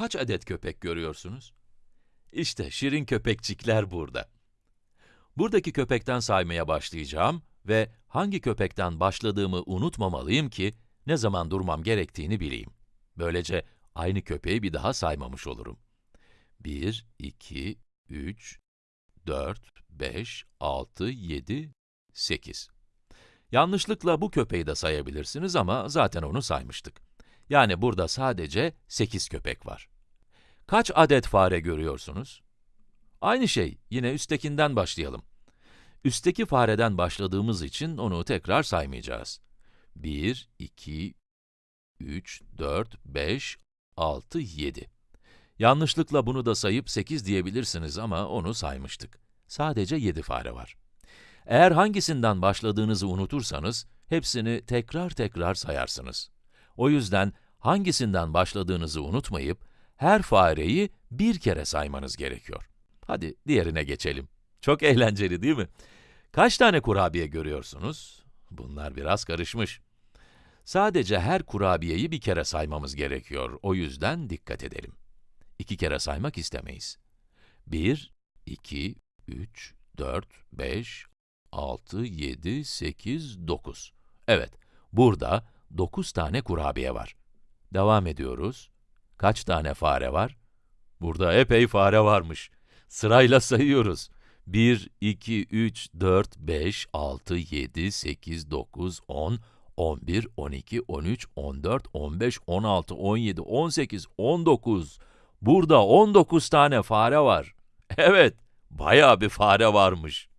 kaç adet köpek görüyorsunuz? İşte şirin köpekçikler burada. Buradaki köpekten saymaya başlayacağım ve hangi köpekten başladığımı unutmamalıyım ki ne zaman durmam gerektiğini bileyim. Böylece aynı köpeği bir daha saymamış olurum. 1, 2, 3, 4, 5, 6, 7, 8. Yanlışlıkla bu köpeği de sayabilirsiniz ama zaten onu saymıştık. Yani burada sadece 8 köpek var. Kaç adet fare görüyorsunuz? Aynı şey, yine üsttekinden başlayalım. Üstteki fareden başladığımız için onu tekrar saymayacağız. 1, 2, 3, 4, 5, 6, 7. Yanlışlıkla bunu da sayıp 8 diyebilirsiniz ama onu saymıştık. Sadece 7 fare var. Eğer hangisinden başladığınızı unutursanız, hepsini tekrar tekrar sayarsınız. O yüzden hangisinden başladığınızı unutmayıp, her fareyi bir kere saymanız gerekiyor. Hadi diğerine geçelim. Çok eğlenceli değil mi? Kaç tane kurabiye görüyorsunuz? Bunlar biraz karışmış. Sadece her kurabiyeyi bir kere saymamız gerekiyor. O yüzden dikkat edelim. İki kere saymak istemeyiz. 1, 2, 3, 4, 5, 6, 7, 8, 9. Evet, burada 9 tane kurabiye var. Devam ediyoruz. Kaç tane fare var? Burada epey fare varmış. Sırayla sayıyoruz. 1, 2, 3, 4, 5, 6, 7, 8, 9, 10, 11, 12, 13, 14, 15, 16, 17, 18, 19. Burada 19 tane fare var. Evet, bayağı bir fare varmış.